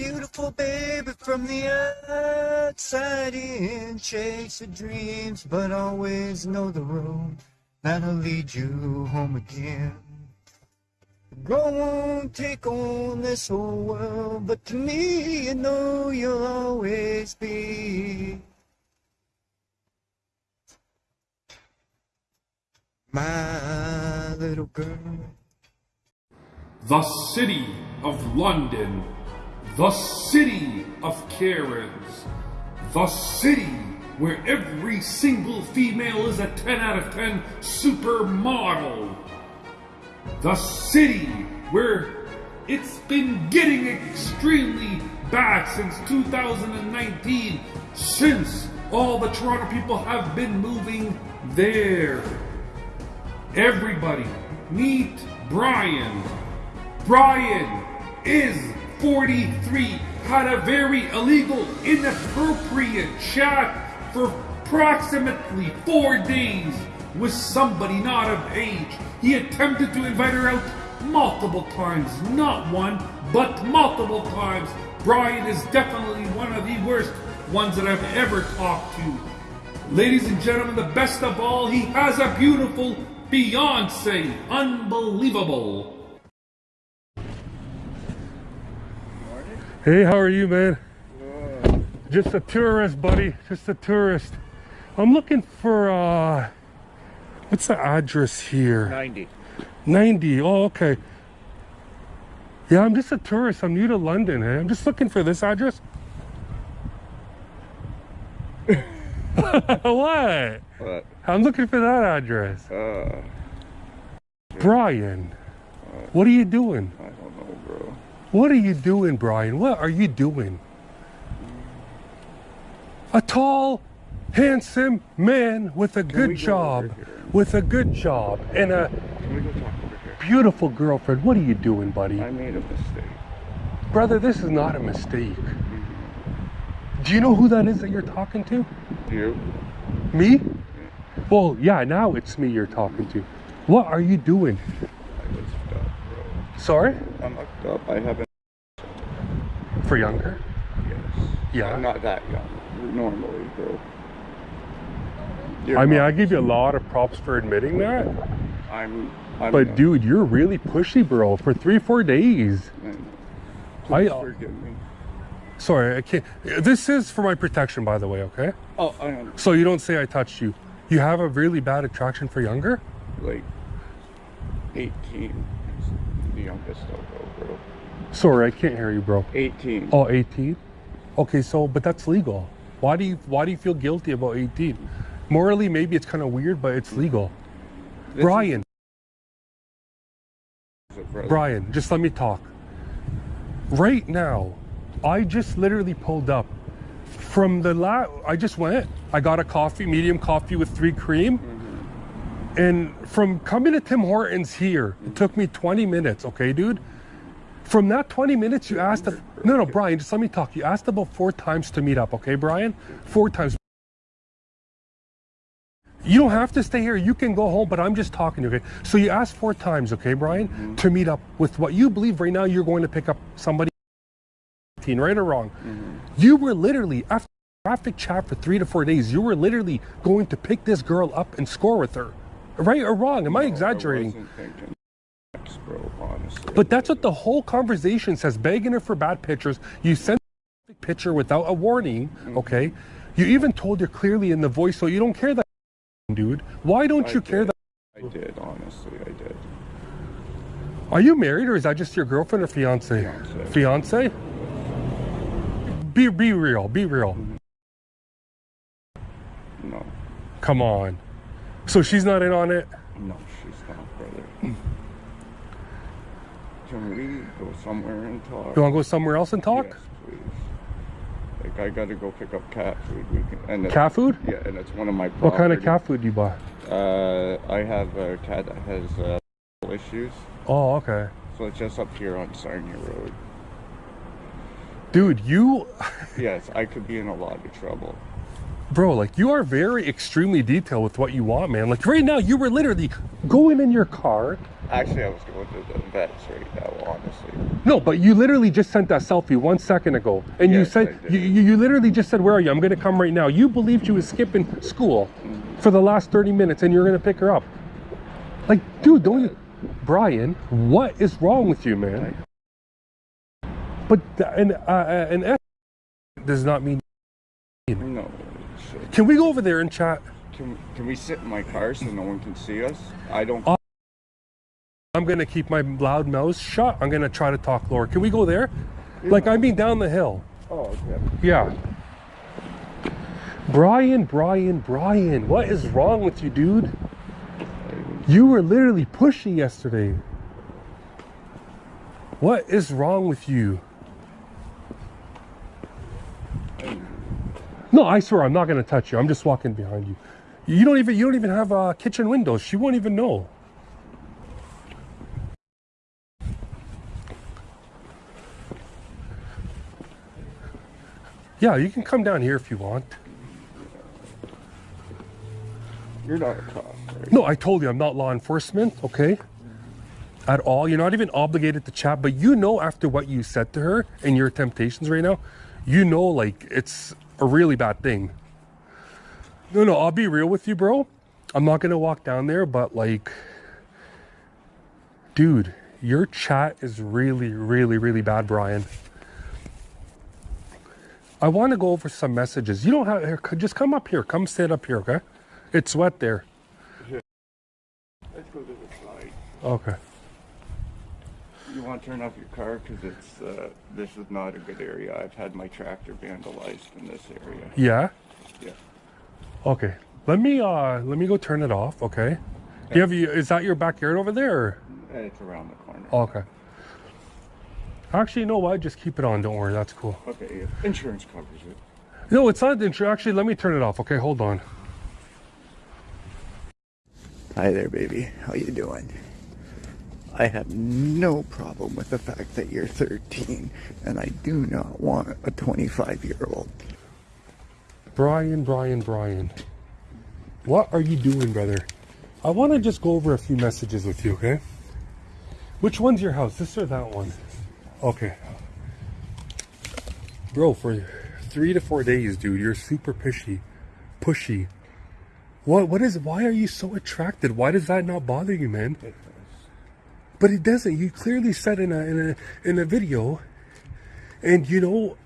Beautiful baby from the outside in. Chase your dreams, but always know the road that'll lead you home again. Go on, take on this whole world, but to me, you know you'll always be my little girl. the city of London, the city of Karens, the city where every single female is a 10 out of 10 supermodel, the city where it's been getting extremely bad since 2019, since all the Toronto people have been moving there. Everybody, meet Brian. Brian is 43, had a very illegal, inappropriate chat for approximately four days with somebody not of age. He attempted to invite her out multiple times, not one, but multiple times. Brian is definitely one of the worst ones that I've ever talked to. Ladies and gentlemen, the best of all, he has a beautiful fiance. Unbelievable. Hey, how are you, man? Just a tourist, buddy. Just a tourist. I'm looking for, uh, what's the address here? 90. 90. Oh, okay. Yeah, I'm just a tourist. I'm new to London. eh? I'm just looking for this address. what? But, I'm looking for that address. uh, Brian, what are you doing? I don't know, bro. What are you doing, Brian? What are you doing? A tall, handsome man with a we good go job, with a good job, and a Can we go talk over here? beautiful girlfriend. What are you doing, buddy? I made a mistake. Brother, this is not a mistake. Do you know who that is that you're talking to? You? Me? Well, yeah, now it's me you're talking to. What are you doing? I was fucked up, bro. Sorry? I'm fucked up. I haven't. For younger? Yes. Yeah. I'm not that young. Normally, bro. You're I mean, I give you a lot of props for admitting that. I'm. I'm But not- dude, you're really pushy, bro. For three, four days. I know. I- Please uh, forgive me. Sorry, I can't. This is for my protection, by the way. Okay. Oh, I am So you don't say I touched you. You have a really bad attraction for younger. like 18. The youngest I'll go, bro. Sorry, I can't hear you, bro. 18. Oh, 18. Okay, so but that's legal. Why do you Why do you feel guilty about 18? Morally, maybe it's kind of weird, but it's legal. This Brian, is a brother. Brian, just let me talk. Right now, I just literally pulled up from the la. I just went. I got a coffee, medium coffee with three cream. And from coming to Tim Hortons here, it took me 20 minutes. Okay, dude. From that 20 minutes, you asked. no, no, Brian, just let me talk. You asked about four times to meet up. Okay, Brian, four times. You don't have to stay here. You can go home, but I'm just talking, okay? So you asked four times, okay, Brian, to meet up with what you believe right now you're going to pick up somebody, right or wrong. Mm-hmm. You were literally, after traffic chat for three to four days, you were literally going to pick this girl up and score with her. Right or wrong? Am I exaggerating? wasn't thinking sex, bro. But that's what the whole conversation says, begging her for bad pictures. You sent a picture without a warning, mm-hmm. okay? You even told her clearly in the voice, so you don't care that, dude. Why don't I you care that? I did, honestly, I did. Are you married or is that just your girlfriend or fiance? Fiance. Fiance? Be be real. Be real. Mm-hmm. No, Come on. So she's not in on it. no, she's not, brother. Can we go somewhere and talk? You want to go somewhere else and talk? Yes, please. Like I gotta go pick up cat food. We can, and Cat food? Yeah, and it's one of my. What kind of cat food do you buy? Uh, I have a cat that has uh, issues, Oh, okay. so it's just up here on Sarnia Road. Dude, you Yes, I could be in a lot of trouble. Bro, like you are very extremely detailed with what you want, man. Like right now, you were literally going in your car. Actually, I was going to the vets right now, honestly. No, but you literally just sent that selfie one second ago, and you said you, you you literally just said, "Where are you? I'm gonna come right now." You believed she was skipping school for the last 30 minutes, and you're gonna pick her up. Like, dude, don't you, Brian? What is wrong with you, man? But th- an uh, an F does not mean. Can we go over there and chat? Can, can we sit in my car so no one can see us? I don't. Uh, I'm gonna keep my loud mouth shut. I'm gonna try to talk lower. Can we go there? Like, I mean, down the hill. oh, okay. Yeah. Brian, Brian, Brian, what is wrong with you, dude? You were literally pushy yesterday. What is wrong with you? No, I swear I'm not gonna touch you. I'm just walking behind you. You don't even you don't even have uh, kitchen windows. She won't even know. Yeah, you can come down here if you want. You're not a cop, right? No, I told you I'm not law enforcement, okay? At all. You're not even obligated to chat, but you know after what you said to her and your temptations right now, you know like it's a really bad thing. No, no, I'll be real with you, bro. I'm not gonna walk down there, but like dude, your chat is really, really, really bad, Brian. I want to go over some messages. You don't have here, just come up here. Come sit up here, okay? It's wet there. Let's go to the side. Okay. You want to turn off your car because it's uh, this is not a good area. I've had my tractor vandalized in this area. Yeah. Yeah. Okay. Let me uh let me go turn it off. Okay. Do you have you? Is that your backyard over there? Or? It's around the corner. Okay. Actually, you know what? Just keep it on. Don't worry. That's cool. Okay, yeah. insurance covers it. No, it's not insurance. Actually, let me turn it off. Okay, hold on. Hi there, baby. How you doing? I have no problem with the fact that you're 13, and I do not want a 25 year old. Brian, Brian, Brian. What are you doing, brother? I want to just go over a few messages with you, okay? Which one's your house? This or that one? Okay. Bro, for three to four days, dude, you're super pushy. Pushy. What what is why are you so attracted? Why does that not bother you, man? But it doesn't. You clearly said in a in a in a video, and you know,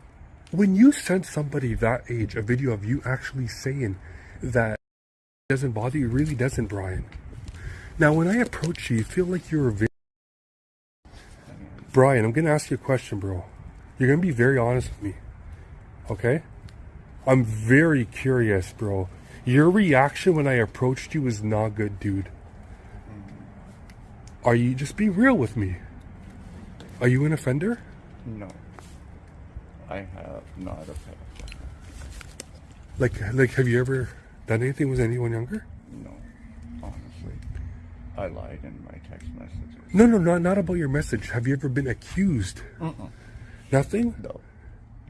when you send somebody that age a video of you actually saying that doesn't bother you, really doesn't, Brian. Now, when I approach you, you feel like you're a Brian. I'm gonna ask you a question, bro. You're gonna be very honest with me, okay? I'm very curious, bro. Your reaction when I approached you was not good, dude. Are you just be real with me? Are you an offender? No. I have not pet. Like, like, have you ever done anything with anyone younger? No. Honestly. I lied in my text messages. No, no, not not about your message. Have you ever been accused? Uh-uh. Nothing. No.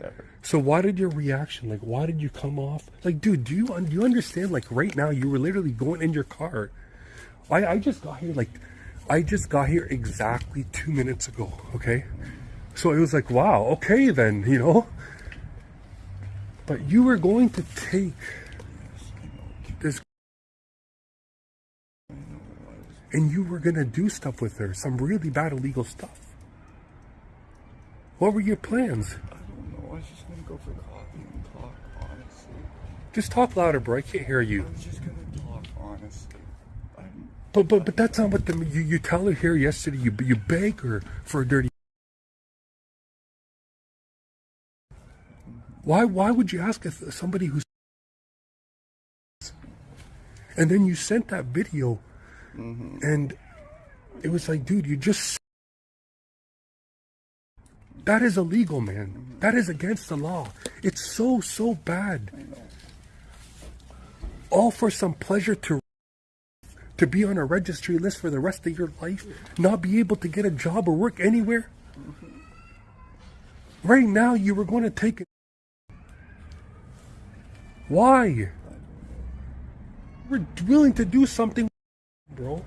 Never. So why did your reaction? Like, why did you come off? Like, dude, do you do you understand? Like, right now, you were literally going in your car. I I just got here. Like, I just got here exactly two minutes ago. Okay, so it was like, wow. Okay, then you know. But you were going to take this, and you were gonna do stuff with her, some really bad illegal stuff. What were your plans? I don't know. I was just gonna go for coffee and talk, honestly. Just talk louder, bro. I can't hear you. I was just gonna talk, honestly. But but but that's not what the you, you tell her here yesterday. You you beg her for a dirty. Why why would you ask somebody who's and then you sent that video mm-hmm. and it was like, dude, you just that is illegal, man. Mm-hmm. That is against the law. It's so so bad. All for some pleasure to to be on a registry list for the rest of your life, not be able to get a job or work anywhere. Right now, you were going to take it. Why? We're willing to do something, bro.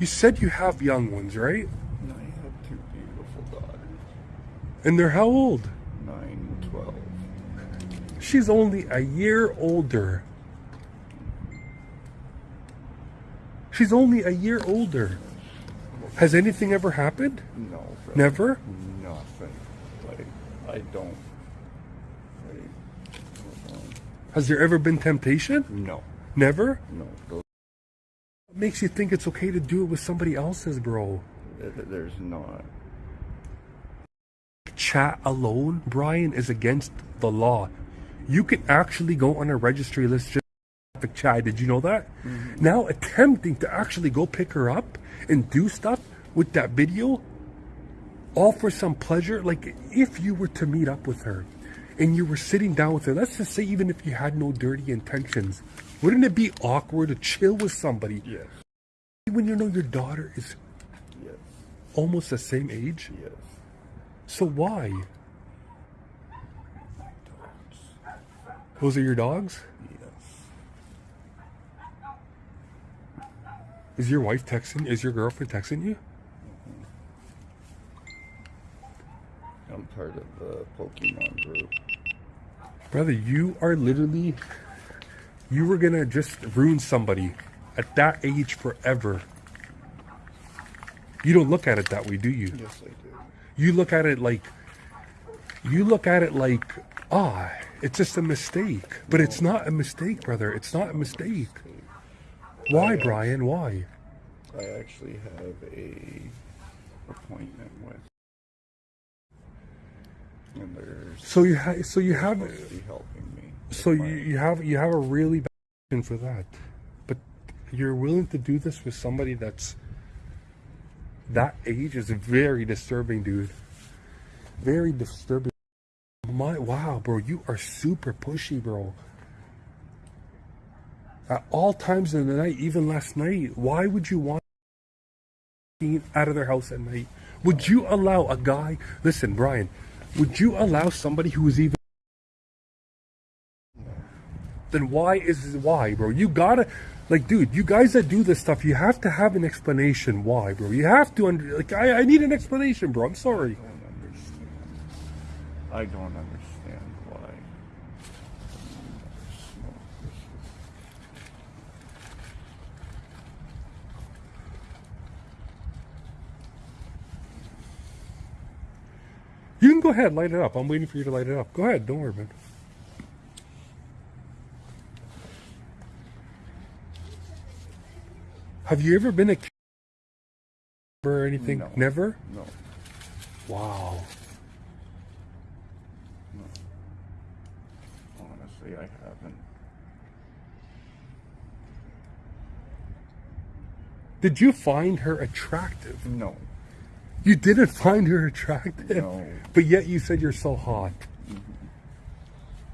You said you have young ones, right? And I have two beautiful daughters, And they're how old? nine and twelve. She's only a year older. She's only a year older. Has anything ever happened? No, brother. Never? Nothing. Like I don't. Like, Has there ever been temptation? no, Never? no. What makes you think it's okay to do it with somebody else's, bro? th- th- there's not. Chat alone, Brian, is against the law. You can actually go on a registry list for chat. Did you know that? Mm-hmm. Now attempting to actually go pick her up and do stuff with that video, all for some pleasure. Like if you were to meet up with her and you were sitting down with her, let's just say even if you had no dirty intentions, wouldn't it be awkward to chill with somebody Yes, when you know your daughter is yes, almost the same age? yes. So why? Those are your dogs? Yes. Is your wife texting? Is your girlfriend texting you? I'm part of the Pokemon group. Brother, you are literally. You were gonna just ruin somebody at that age forever. You don't look at it that way, do you? Yes, I do. You look at it like. You look at it like, ah, it's just a mistake. But it's not a mistake, brother. It's not a mistake. Why, Brian? Why? I actually have a appointment with, and they're So you ha- so you have helping me. So you, you have you have a really bad reason for that, but you're willing to do this with somebody that's that age is very disturbing, dude. Very disturbing. My wow, bro, you are super pushy, bro. At all times in the night, even last night, why would you want out of their house at night? Would you allow a guy? Listen, Brian, would you allow somebody who is even then why is why, bro? You gotta like, dude. You guys that do this stuff, you have to have an explanation why, bro. You have to under like. I, I need an explanation, bro. I'm sorry. I don't understand. I don't understand why. You can go ahead, light it up. I'm waiting for you to light it up. Go ahead. Don't worry, man. Have you ever been a or anything? No. Never. No, Wow. honestly, I haven't. Did you find her attractive? No, You didn't find her attractive, No. but yet you said you're so hot. Mm-hmm.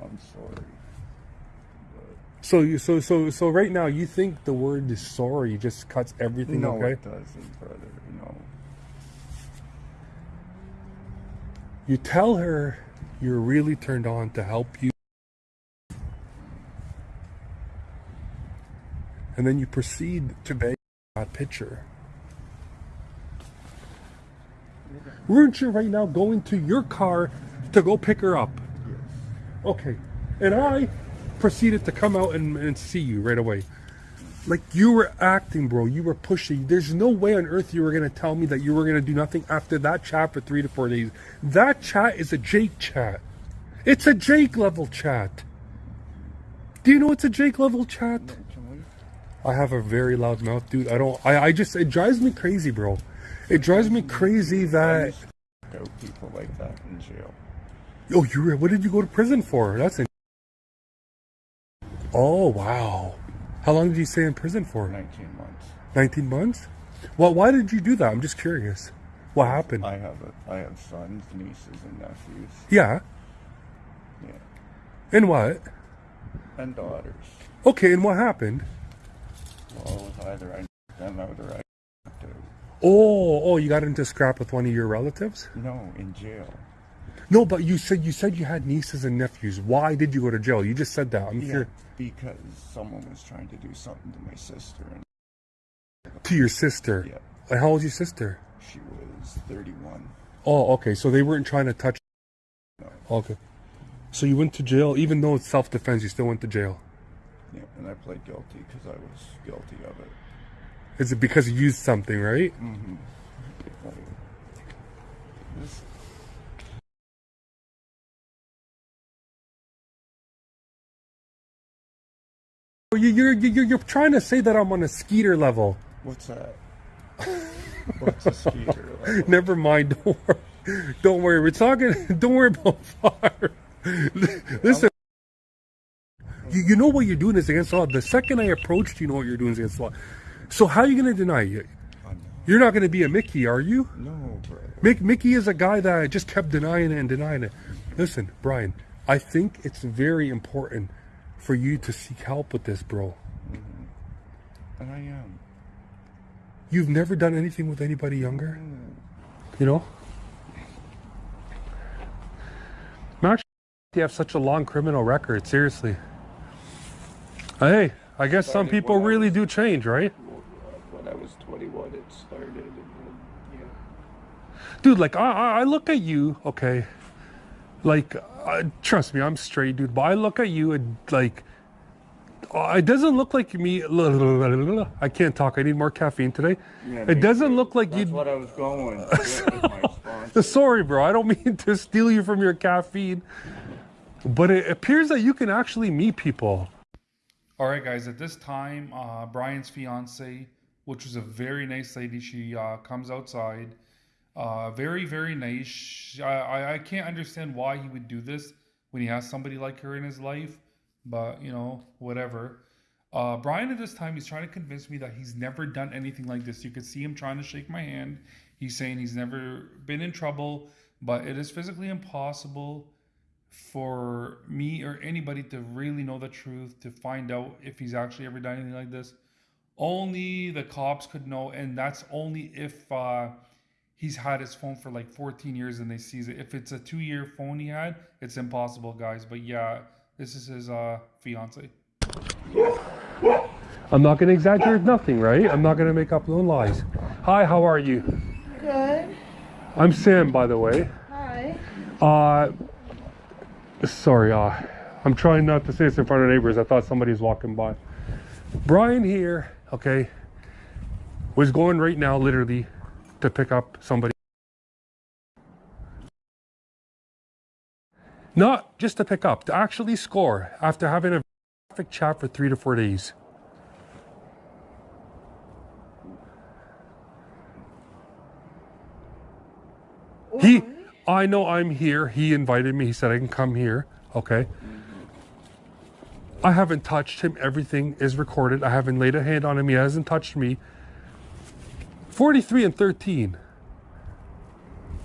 I'm sorry. So you so so so right now you think the word is sorry just cuts everything No, okay? it doesn't, brother. No. You tell her you're really turned on to help you. And then you proceed to beg that picture. Weren't you right now going to your car to go pick her up? Yes. Okay. And I proceeded to come out and, and see you right away. Like you were acting, bro. You were pushing. There's no way on earth you were gonna tell me that you were gonna do nothing after that chat for three to four days. That chat is a Jake chat. It's a Jake level chat. Do you know it's a Jake level chat? I have a very loud mouth, dude. I don't. I, I just. It drives me crazy, bro. It drives me crazy that. Go people like that in jail. Oh, you were. What did you go to prison for? That's. In- oh wow. How long did you stay in prison for? 19 months. 19 months? Well, why did you do that? I'm just curious. What happened? I have a, I have sons, nieces, and nephews. yeah. Yeah. And what? And daughters. Okay, and what happened? Well, it was either I them out or I. Oh, oh, you got into a scrap with one of your relatives? No, in jail. No, but you said you said you had nieces and nephews. Why did you go to jail? You just said that. I'm Yeah, here because someone was trying to do something to my sister, and to your sister. Yeah. Uh, like, how old's your sister? she was 31. Oh, okay. So they weren't trying to touch. No. Okay. So you went to jail, even though it's self-defense. You still went to jail. Yeah, and I pled guilty because I was guilty of it. Is it because you used something, right? Mm-hmm. Like, this, You- You're you're you're trying to say that I'm on a skeeter level. what's that? What's a skeeter? Like, Never mind. Don't worry. Don't worry. We're talking. Don't worry about fire. Listen. You, you know what you're doing is against the law. The second I approached, you know what you're doing is against the law. So how are you going to deny it? You're not going to be a Mickey, are you? no. Mick, Mickey is a guy that I just kept denying it and denying it. Listen, Brian, I think it's very important for you to seek help with this, bro. Mm-hmm. And I am. You've never done anything with anybody younger? Mm-hmm. You know? Max, you have such a long criminal record, seriously. Hey, I guess some people really do change, right? When I was 21, it started. And then, yeah. Dude, like, I, I I look at you, okay? Like, uh, trust me, I'm straight, dude, but I look at you and, like, uh, it doesn't look like me. I can't talk. I need more caffeine today. Yeah, it doesn't too. look like you. That's you. what I was going with with my. Sorry, bro. I don't mean to steal you from your caffeine, but it appears that you can actually meet people. All right, guys. At this time, uh, Brian's fiance, which was a very nice lady, she uh, comes outside. Uh, very, very nice. I, I can't understand why he would do this when he has somebody like her in his life, but you know, whatever. Uh, Brian, at this time, he's trying to convince me that he's never done anything like this. You could see him trying to shake my hand. He's saying he's never been in trouble, but it is physically impossible for me or anybody to really know the truth to find out if he's actually ever done anything like this. Only the cops could know, and that's only if uh, he's had his phone for like 14 years and they seize it. If it's a two-year phone he had, it's impossible, guys. But yeah, this is his uh, fiance. I'm not going to exaggerate nothing, right? I'm not going to make up no lies. Hi, how are you? Good. I'm Sam, by the way. Hi. Uh, sorry, uh, I'm trying not to say this in front of neighbors. I thought somebody's walking by. Brian here, okay, was going right now, literally, to pick up somebody. Not just to pick up, to actually score after having a traffic chat for three to four days. He, I know I'm here. He invited me. He said I can come here. Okay. I haven't touched him. Everything is recorded. I haven't laid a hand on him. He hasn't touched me. 43 and 13.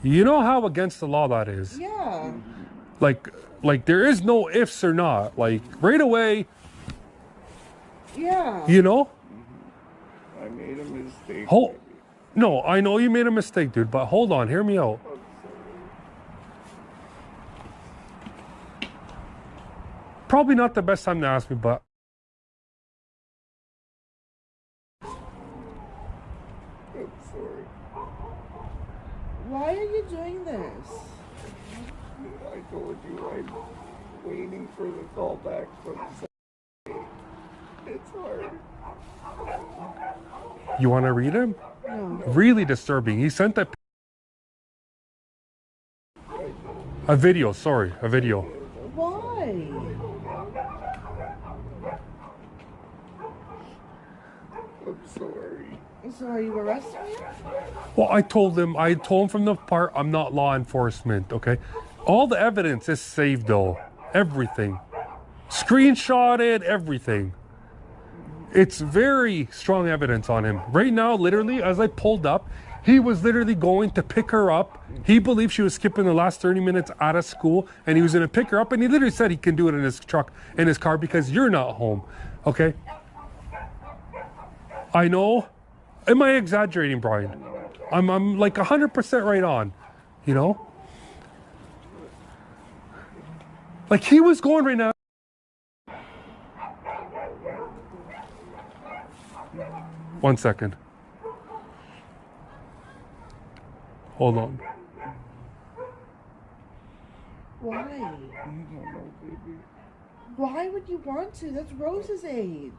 You know how against the law that is. Yeah. Like, like there is no ifs or not. Like right away, Yeah. you know. I made a mistake. Hold. No, I know you made a mistake, dude. But hold on. Hear me out. Probably not the best time to ask me, but I'm sorry. Why are you doing this? I told you I'm waiting for the call back from Saturday. It's hard. you want to read him? No. Really disturbing. He sent a a video. Sorry, a video. Why? I'm sorry. So are you arresting me? Well, I told him. I told him from the part I'm not law enforcement. Okay, all the evidence is saved though. Everything, screenshotted, everything. It's very strong evidence on him. Right now, literally, as I pulled up, he was literally going to pick her up. He believed she was skipping the last 30 minutes out of school and he was going to pick her up. And he literally said he can do it in his truck, in his car, because you're not home. Okay? I know. Am I exaggerating, Brian? I'm, I'm like 100% right on, you know? Like he was going right now. One second. Hold on. Why? I don't know, baby. Why would you want to? That's Rose's age.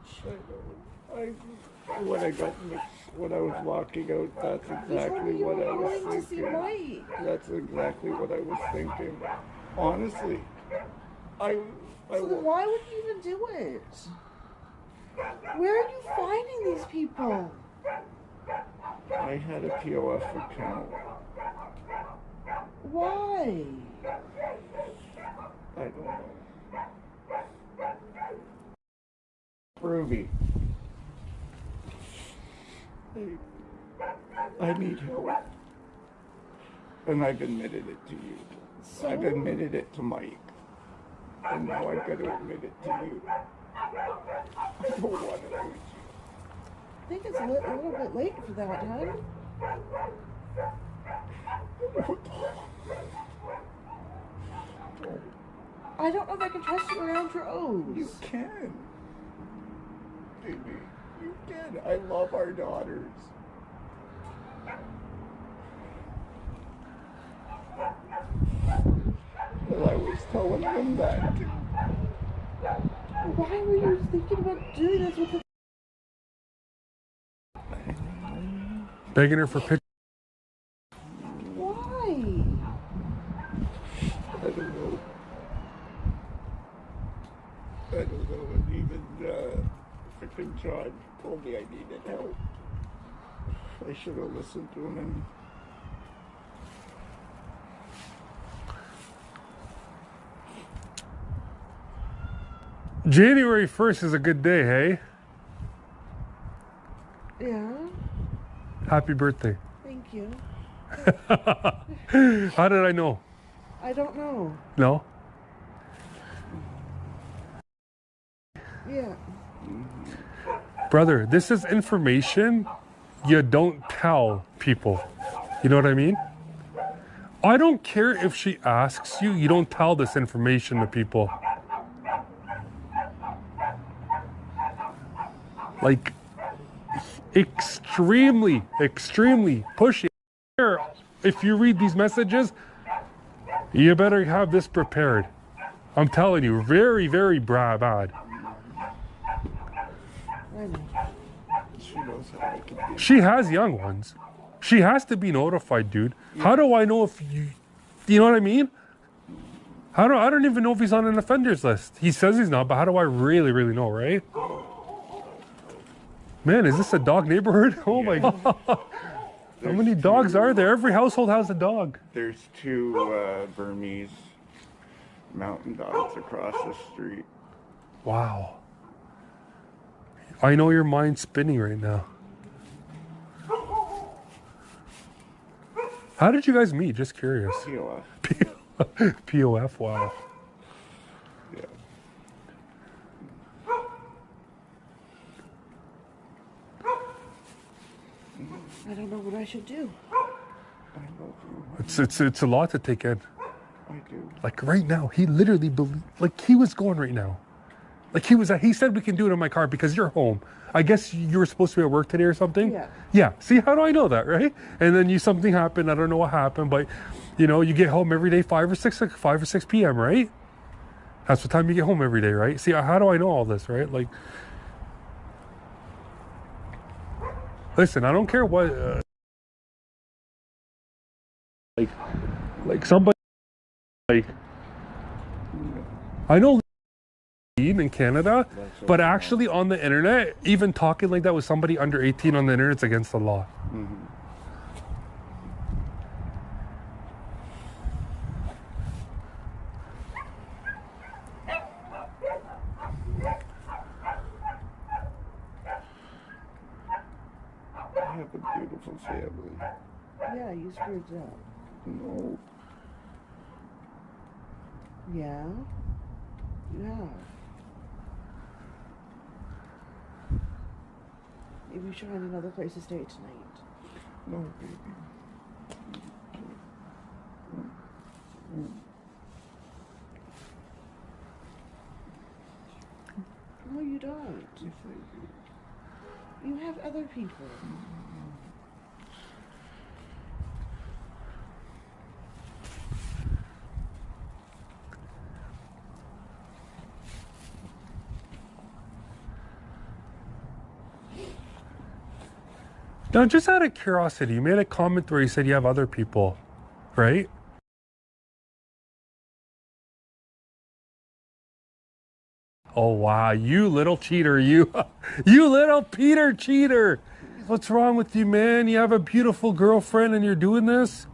When I got in the, when I was walking out, that's exactly what I was going to see thinking. That's exactly what I was thinking. Honestly, I, I, So why would you even do it? Where are you finding these people? I had a POF account. Why? I don't know. Ruby. I, need help. And I've admitted it to you. So I've admitted it to Mike. And now I've got to admit it to you. I don't want to lose you. I think it's a, li- a little bit late for that, huh? I don't know if I can trust you around Rose. You can. Baby, you can. I love our daughters. And I was telling them that. Why were you thinking about doing this with the Begging her for pictures. Why? I don't know. I don't know. And even freaking John told me I needed help. I should have listened to him January 1st is a good day, hey? Yeah. Happy birthday. Thank you. How did I know? I don't know. No? Yeah. Brother, this is information you don't tell people. You know what I mean? I don't care if she asks you, you don't tell this information to people. Like, extremely, extremely pushy. If you read these messages, you better have this prepared. I'm telling you, very, very bad. She knows how I can be. She has young ones. She has to be notified, dude. How do I know if you, you know what I mean? How do I don't even know if he's on an offenders list. He says he's not, but how do I really, really know, right? Man, is this a dog neighborhood? Oh my god! How many dogs are there? Every household has a dog. There's two uh, Bernese mountain dogs across the street. Wow. I know your mind's spinning right now. How did you guys meet? Just curious. POF. POF. Wow. Yeah. I don't know what I should do. I love you. It's it's it's a lot to take in. I do. Like right now, he literally believe, like he was going right now. Like he was he said we can do it in my car because you're home. I guess you were supposed to be at work today or something. Yeah. Yeah. See how do I know that, right? And then you something happened. I don't know what happened, but you know you get home every day five or six like five or six p.m. Right? That's the time you get home every day, right? See how do I know all this, right? Like, listen, I don't care what. Uh, like, like somebody like I know in Canada, but actually on the internet, even talking like that with somebody under 18 on the internet, it's against the law. Mm-hmm. I have a beautiful family. Yeah, you screwed up. No, Yeah. You We should find another place to stay tonight. No. Mm. No, you don't. Yes, I do. You have other people. Mm. Now, just out of curiosity, you made a comment where you said you have other people, right? Oh wow, you little cheater, you you little Peter cheater. What's wrong with you, man? You have a beautiful girlfriend and you're doing this?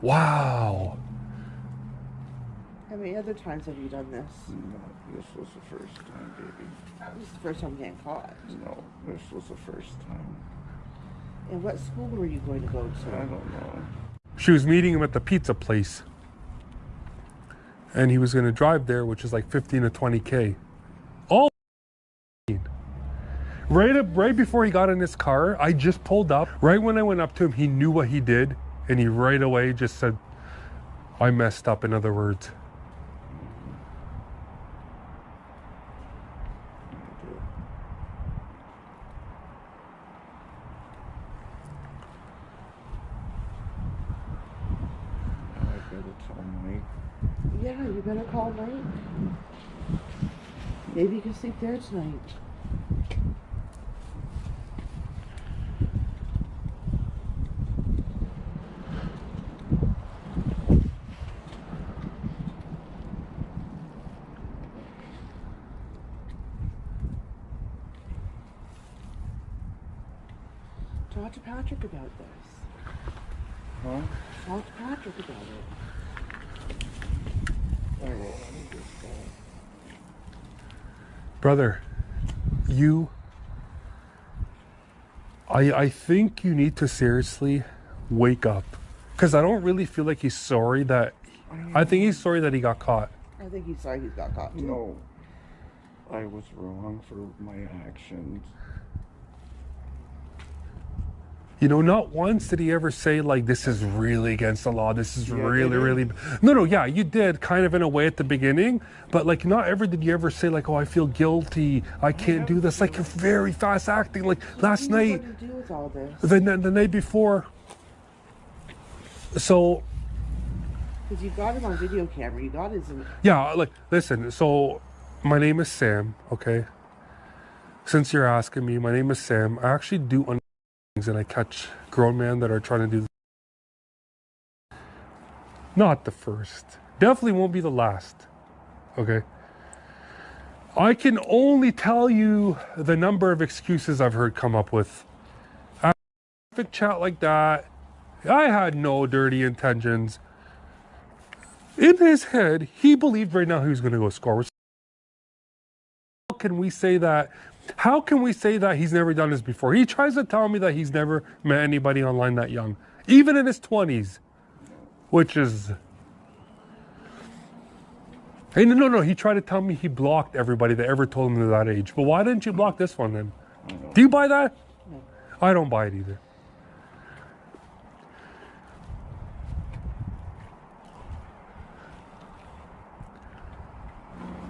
Wow. How many other times have you done this? No, this was the first time, baby. This is the first time getting caught. No, this was the first time. And what school were you going to go to? I don't know. She was meeting him at the pizza place. And he was going to drive there, which is like 15 to 20K. All right up, right before he got in his car, I just pulled up. Right when I went up to him, he knew what he did. And he right away just said, I messed up, in other words. I did. Now I gotta tell Mike. Better call Mike. Maybe you can sleep there tonight. Talk to Patrick about this. Huh? Talk to Patrick about it. I will. Let me just go. Brother, you. I, I think you need to seriously wake up. Because I don't really feel like he's sorry that. I think he's sorry that he got caught. I think he's sorry he's got caught too. No. I was wrong for my actions. You know, not once did he ever say, like, this is really against the law. This is Yeah, really, really. No, no, yeah, you did kind of in a way at the beginning. But, like, not ever did you ever say, like, oh, I feel guilty. I can't do this. Like, you're very fast acting. Like, last night, to do with all this? the, the night before. So, Because you got him on video camera. You got his. Yeah, like listen, so my name is Sam, okay? Since you're asking me, my name is Sam. I actually do and I catch grown men that are trying to do not the first. Definitely won't be the last. Okay? I can only tell you the number of excuses I've heard come up with. Chat like that. I had no dirty intentions in his head, he believed right now he was going to go score. How can we say that? How can we say that he's never done this before? He tries to tell me that he's never met anybody online that young, even in his 20s, which is. Hey, no, no, no. He tried to tell me he blocked everybody that ever told him that age. But why didn't you block this one then? Do you buy that? I don't buy it either.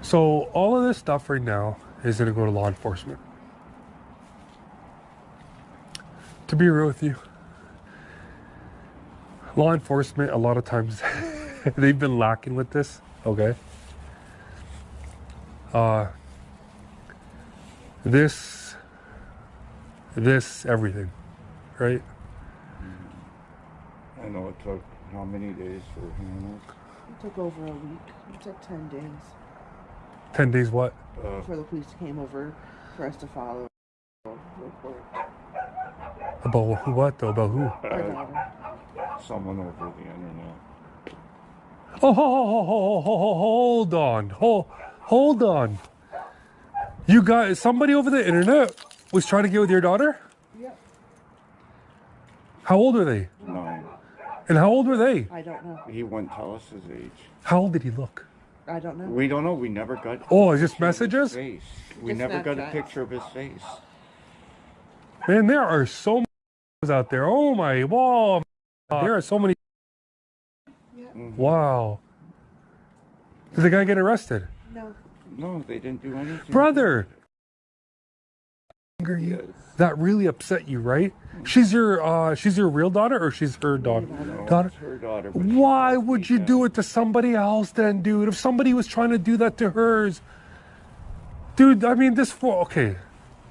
So all of this stuff right now is going to go to law enforcement. To be real with you, law enforcement a lot of times they've been lacking with this. Okay. Uh, this, this, everything, right? I know it took how many days for him? It took over a week. It took 10 days Ten days. What? Uh, before the police came over for us to follow report. About who? What though? About who? Our daughter. someone over the internet. Oh, ho, ho, ho, ho, ho, ho, hold on. Hold, hold on. You got somebody over the internet was trying to get with your daughter? Yep. How old are they? Nine. And how old were they? I don't know. He wouldn't tell us his age. How old did he look? I don't know. We don't know. We never got. Oh, is this a picture of his messages? Face. We Just never got a picture of his face. Man, there are so many out there. Oh my, wow. There are so many. Yeah. Mm-hmm. Wow. Did the guy get arrested? No. No, they didn't do anything. Brother, Yes. that really upset you, right? She's your uh she's your real daughter or she's her daughter? No, Daughter. her daughter. Why would you dad. do it to somebody else then, dude? If somebody was trying to do that to hers. Dude, I mean this four okay.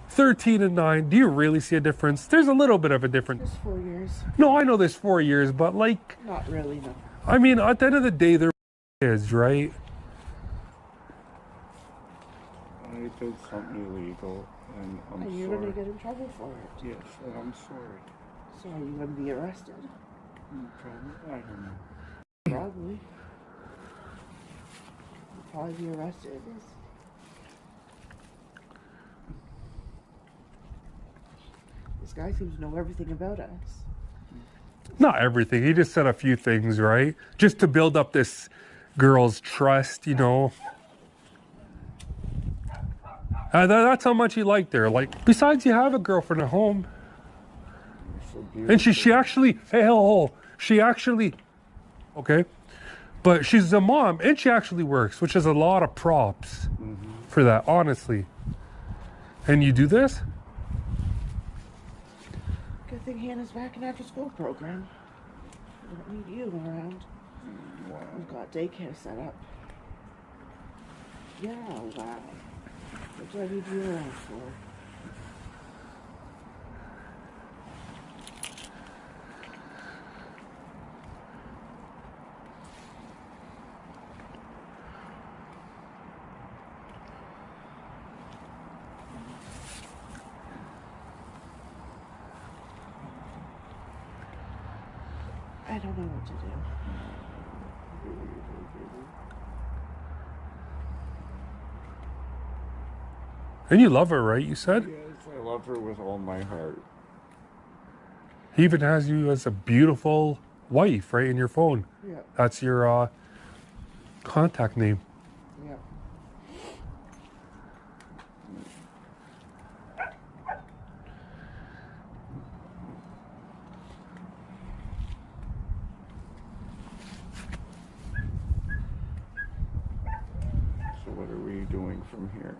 13 and 9. Do you really see a difference? There's a little bit of a difference. Just four years. No, I know there's 4 years, but like Not really, no. I mean, at the end of the day they're kids, right? I did something illegal, and I'm And you're sorry. gonna get in trouble for it. Yes, and I'm sorry. So are you gonna be arrested? Mm, no problem. I don't know. Probably. You'll probably be arrested. This guy seems to know everything about us. Not everything. He just said a few things, right? Just to build up this girl's trust, you know. Uh, tha- that's how much he liked her. Like, besides, you have a girlfriend at home, so and she she actually hey ho, ho she actually okay, but she's a mom and she actually works, which is a lot of props for that, honestly. And you do this? Good thing Hannah's back in after school program. We don't need you around. Wow. We've got daycare set up. Yeah, wow. What do I need you around for? I don't know what to do. And you love her, right? You said Yes, I love her with all my heart. he even has you as a beautiful wife, right, in your phone. Yeah, That's your uh, contact name. yeah. So what are we doing from here?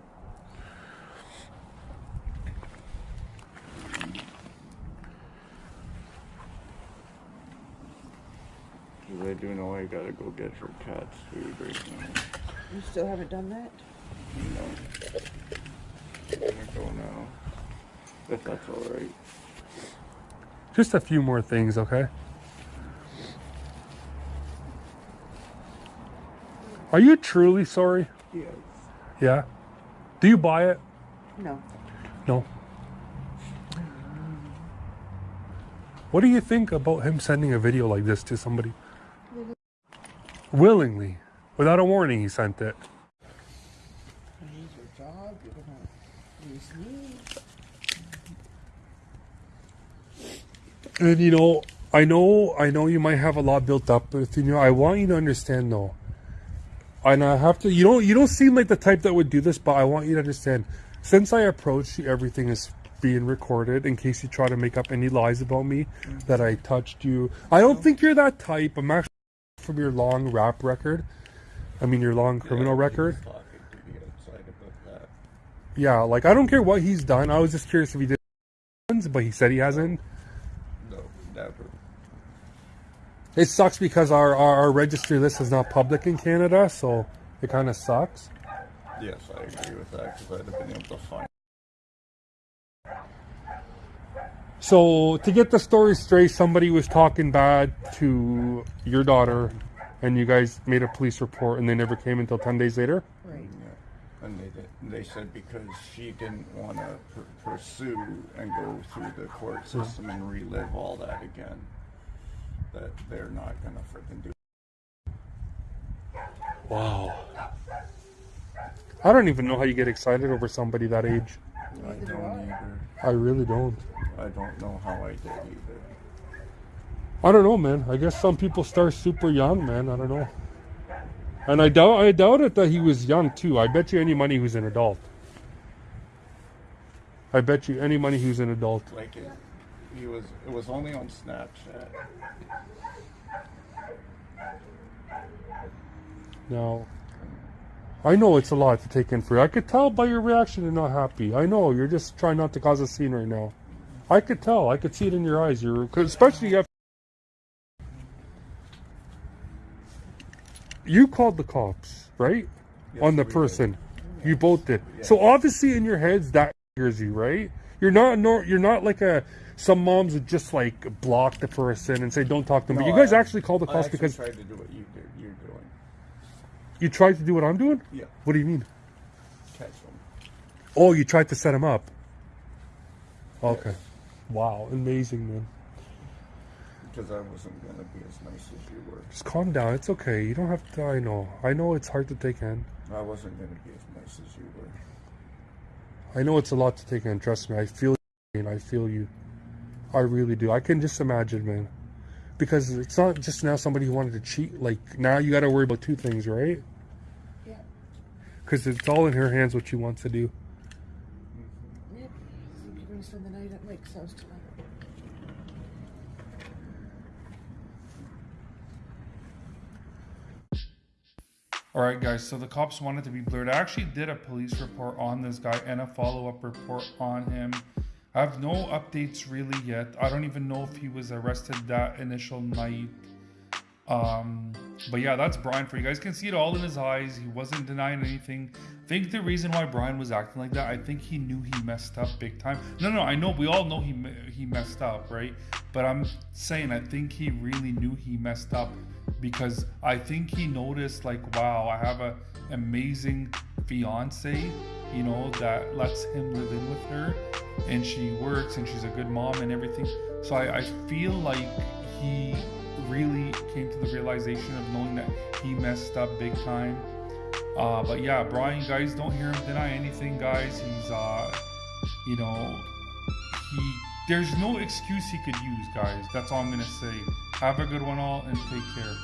Because I do know I gotta go get her cat's food right now. You still haven't done that? No. I'm gonna go now. If that's alright. Just a few more things, okay? Are you truly sorry? Yes. Yeah. Do you buy it? No. No. What do you think about him sending a video like this to somebody? Willingly, without a warning, he sent it. And you know, I know, I know you might have a lot built up but you. Know, I want you to understand, though. And I have to. You don't. You don't seem like the type that would do this, but I want you to understand. Since I approached you, everything is being recorded in case you try to make up any lies about me that I touched you. I don't think you're that type. I'm actually from your long rap record. I mean, your long criminal record. Talking to the outside about that. Yeah, like I don't care what he's done. I was just curious if he did, but he said he hasn't. No, never. It sucks because our, our, our registry list is not public in Canada, so it kind of sucks. Yes, I agree with that because I'd have been able to find. So to get the story straight, somebody was talking bad to your daughter, and you guys made a police report, and they never came until ten days later. Right. And they they said because she didn't want to pr- pursue and go through the court system and relive all that again, that they're not gonna freaking do. Wow. I don't even know how you get excited over somebody that age. I don't either. I really don't. I don't know how I did either. I don't know, man. I guess some people start super young, man. I don't know. And I doubt I doubt it that he was young too. I bet you any money who's an adult. I bet you any money who's an adult. Like it, he was. It was only on Snapchat. Now, I know it's a lot to take in for you. I could tell by your reaction you're not happy. I know you're just trying not to cause a scene right now. I could tell. I could see it in your eyes. You're 'cause especially you have. You called the cops, right? On the we did. person. You both did. So obviously in your heads that triggers you, right? You're not nor you're not like a some moms would just like block the person and say don't talk to them. but you guys I- actually called the cops because tried to do what you did. You tried to do what I'm doing. Yeah. What do you mean? Catch them. Oh, you tried to set him up. Okay. Wow, amazing, man. Because I wasn't gonna be as nice as you were. Just calm down. It's okay. You don't have to. I know. I know it's hard to take in. I wasn't gonna be as nice as you were. I know it's a lot to take in. Trust me. I feel you, and I feel you. I really do. I can just imagine, man. Because it's not just now somebody who wanted to cheat. Like now you got to worry about two things, right? Because it's all in her hands what she wants to do. All right, guys. So the cops wanted to be blurred. I actually did a police report on this guy and a follow-up report on him. I have no updates really yet. I don't even know if he was arrested that initial night. Um, but yeah, that's Brian for you guys. Can see it all in his eyes. He wasn't denying anything. I think the reason why Brian was acting like that, I think he knew he messed up big time. No, no, I know we all know he he messed up, right? But I'm saying I think he really knew he messed up because I think he noticed like, wow, I have a amazing fiance, you know, that lets him live in with her, and she works and she's a good mom and everything. So I, I feel like he really came to the realization of knowing that he messed up big time. Uh, but yeah, Brian, guys, don't hear him deny anything, guys. He's, uh, you know, he. There's no excuse he could use, guys. That's all I'm gonna say. Have a good one, all, and take care.